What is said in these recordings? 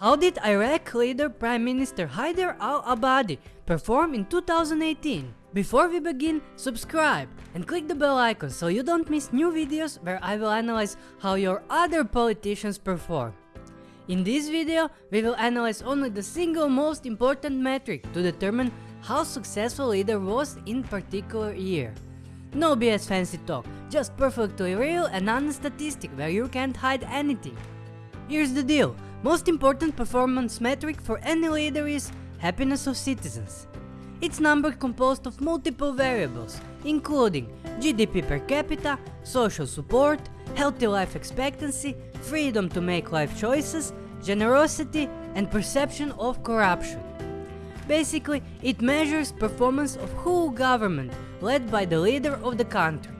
How did Iraq leader Prime Minister Haider al-Abadi perform in 2018? Before we begin, subscribe and click the bell icon so you don't miss new videos where I will analyze how your other politicians perform. In this video, we will analyze only the single most important metric to determine how successful leader was in particular year. No BS fancy talk, just perfectly real and honest statistic where you can't hide anything. Here's the deal, most important performance metric for any leader is happiness of citizens. It's number composed of multiple variables, including GDP per capita, social support, healthy life expectancy, freedom to make life choices, generosity, and perception of corruption. Basically, it measures performance of whole government led by the leader of the country.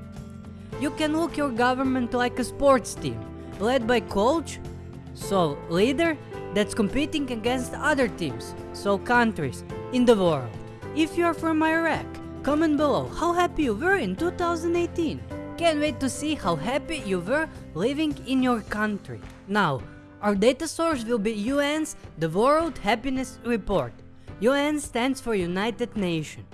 You can look your government like a sports team, led by coach, so leader, that's competing against other teams, so countries, in the world. If you are from Iraq, comment below how happy you were in 2018. Can't wait to see how happy you were living in your country. Now, our data source will be UN's The World Happiness Report. UN stands for United Nations.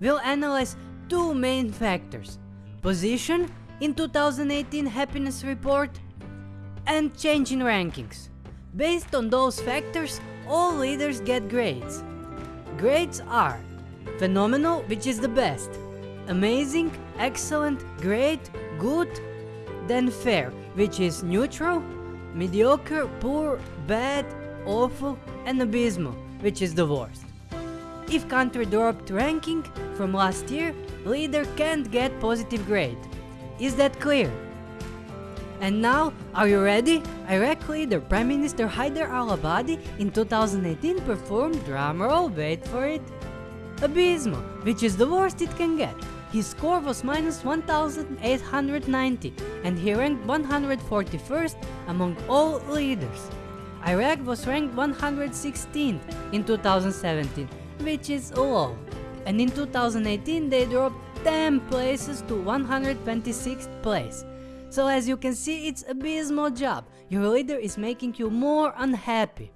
We'll analyze two main factors. Position in 2018 happiness report and change in rankings. Based on those factors, all leaders get grades. Grades are phenomenal, which is the best, amazing, excellent, great, good, then fair, which is neutral, mediocre, poor, bad, awful, and abysmal, which is the worst. If country dropped ranking from last year, leader can't get positive grade. Is that clear? And now, are you ready? Iraq leader Prime Minister Haider al-Abadi in 2018 performed, drumroll, wait for it, abysmal, which is the worst it can get. His score was minus 1890 and he ranked 141st among all leaders. Iraq was ranked 116th in 2017, which is low. And in 2018 they dropped 10 places to 126th place. So as you can see it's a abysmal job, your leader is making you more unhappy.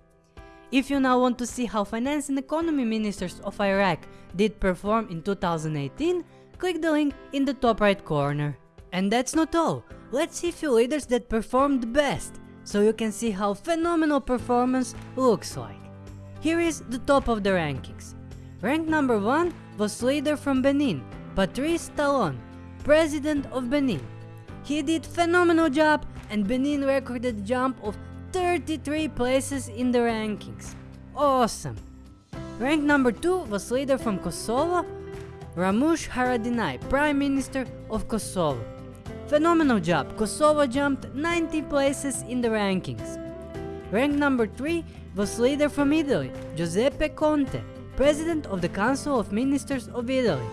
If you now want to see how finance and economy ministers of Iraq did perform in 2018, click the link in the top right corner. And that's not all, let's see few leaders that performed best, so you can see how phenomenal performance looks like. Here is the top of the rankings. Rank number 1 was leader from Benin, Patrice Talon, president of Benin. He did phenomenal job and Benin recorded jump of 33 places in the rankings. Awesome! Rank number 2 was leader from Kosovo, Ramush Haradinaj, Prime Minister of Kosovo. Phenomenal job, Kosovo jumped 90 places in the rankings. Rank number 3 was leader from Italy, Giuseppe Conte, President of the Council of Ministers of Italy.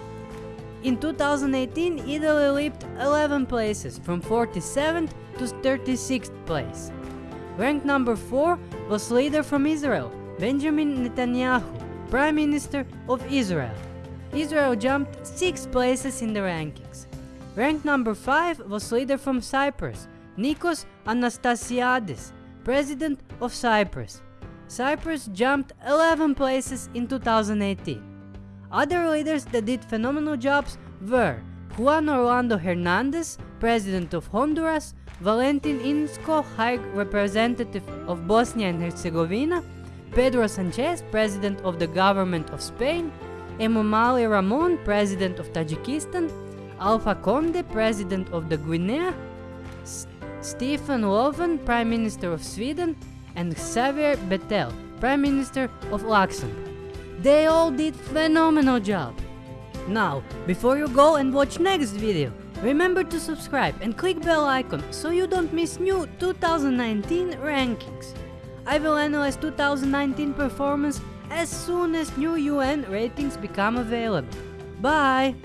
In 2018, Italy leaped 11 places, from 47th to 36th place. Ranked number 4 was leader from Israel, Benjamin Netanyahu, Prime Minister of Israel. Israel jumped 6 places in the rankings. Ranked number 5 was leader from Cyprus, Nikos Anastasiades, President of Cyprus. Cyprus jumped 11 places in 2018. Other leaders that did phenomenal jobs were Juan Orlando Hernandez, President of Honduras, Valentin Inzko, High Representative of Bosnia and Herzegovina, Pedro Sanchez, President of the Government of Spain, Emomali Rahmon, President of Tajikistan, Alpha Conde, President of the Guinea, S Stefan Löfven, Prime Minister of Sweden, and Xavier Bettel, Prime Minister of Luxembourg. They all did phenomenal job. Now, before you go and watch next video, remember to subscribe and click bell icon so you don't miss new 2019 rankings. I will analyze 2019 performance as soon as new UN ratings become available. Bye!